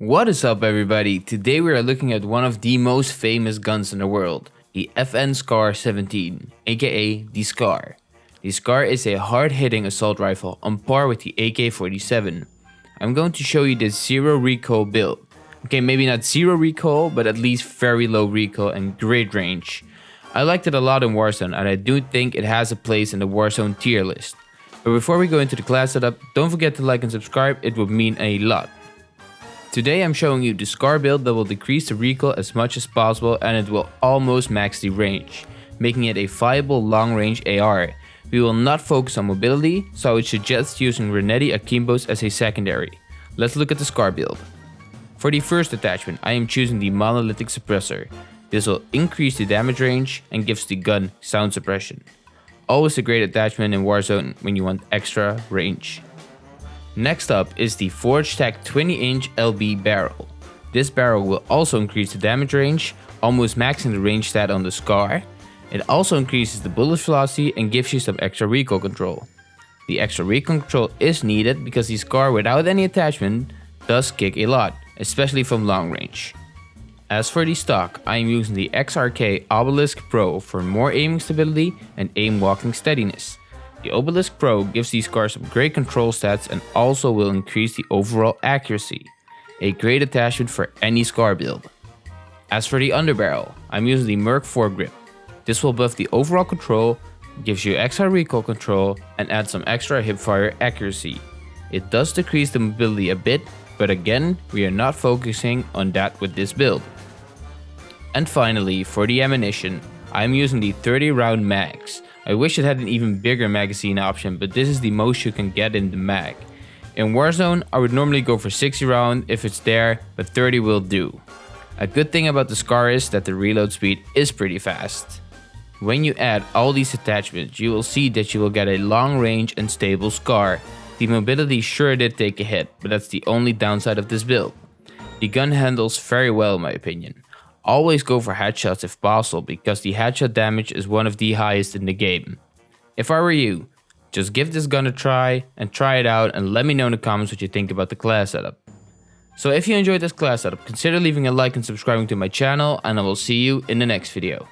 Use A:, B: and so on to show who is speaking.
A: What is up everybody? Today we are looking at one of the most famous guns in the world, the FN SCAR 17, aka the SCAR. The SCAR is a hard-hitting assault rifle on par with the AK-47. I'm going to show you the zero recoil build. Okay, maybe not zero recoil, but at least very low recoil and great range. I liked it a lot in Warzone and I do think it has a place in the Warzone tier list. But before we go into the class setup, don't forget to like and subscribe, it would mean a lot. Today I'm showing you the SCAR build that will decrease the recoil as much as possible and it will almost max the range, making it a viable long range AR. We will not focus on mobility, so I would suggest using Renetti Akimbos as a secondary. Let's look at the SCAR build. For the first attachment, I am choosing the monolithic suppressor. This will increase the damage range and gives the gun sound suppression. Always a great attachment in Warzone when you want extra range. Next up is the Forge Tac 20 inch LB barrel. This barrel will also increase the damage range, almost maxing the range stat on the SCAR. It also increases the bullet velocity and gives you some extra recoil control. The extra recoil control is needed because the SCAR without any attachment does kick a lot, especially from long range. As for the stock, I am using the XRK Obelisk Pro for more aiming stability and aim walking steadiness. The Obelisk Pro gives the SCAR some great control stats and also will increase the overall accuracy. A great attachment for any SCAR build. As for the underbarrel, I'm using the Merc foregrip. This will buff the overall control, gives you extra recoil control and adds some extra hipfire accuracy. It does decrease the mobility a bit, but again, we are not focusing on that with this build. And finally, for the ammunition, I'm using the 30 round mags. I wish it had an even bigger magazine option, but this is the most you can get in the mag. In Warzone, I would normally go for 60 round if it's there, but 30 will do. A good thing about the SCAR is that the reload speed is pretty fast. When you add all these attachments, you will see that you will get a long range and stable SCAR. The mobility sure did take a hit, but that's the only downside of this build. The gun handles very well in my opinion. Always go for headshots if possible because the headshot damage is one of the highest in the game. If I were you, just give this gun a try and try it out and let me know in the comments what you think about the class setup. So if you enjoyed this class setup, consider leaving a like and subscribing to my channel and I will see you in the next video.